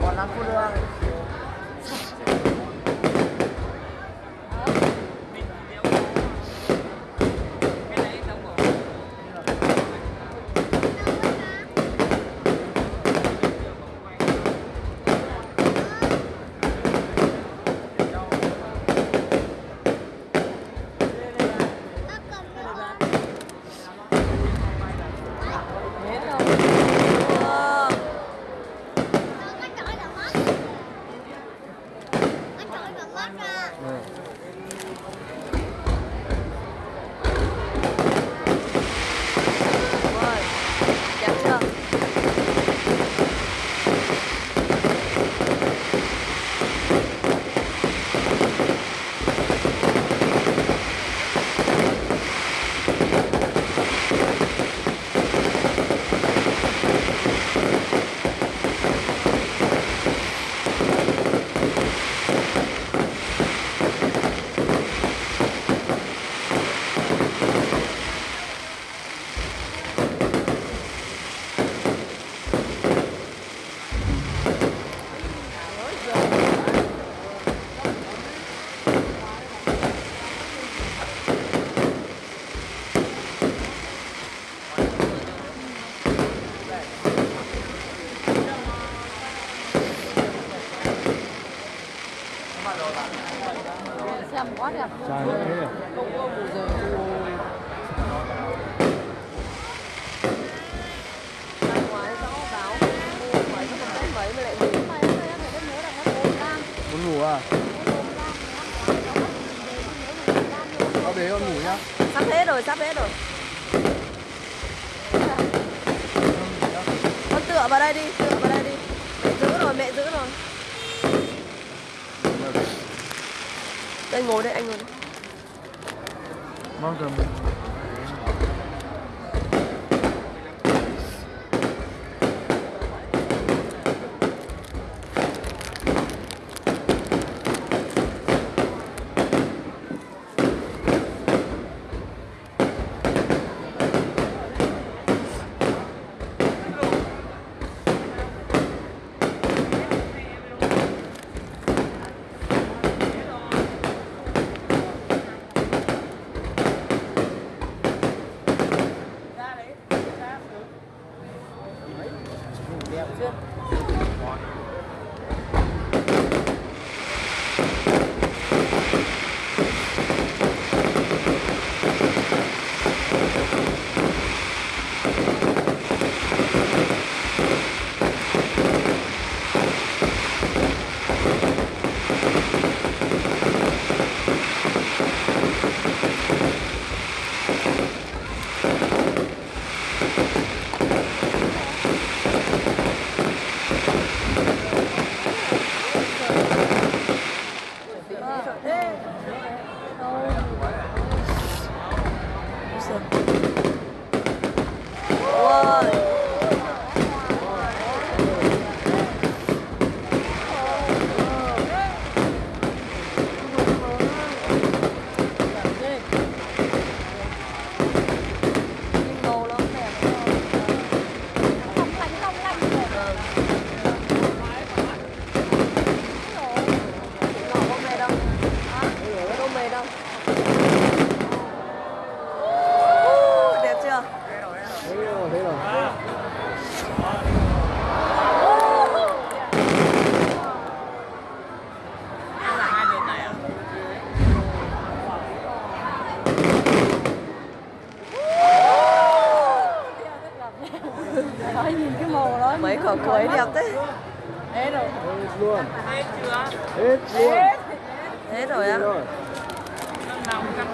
Còn lắm cô đưa nhớ là em bốn lam Muốn ngủ à? Có bế con ngủ nhá Sắp hết rồi, sắp hết rồi. Con tựa vào đây đi, tựa vào đây đi. Mẹ giữ rồi, mẹ giữ rồi. Đây ngồi đây anh ngồi đây. Mong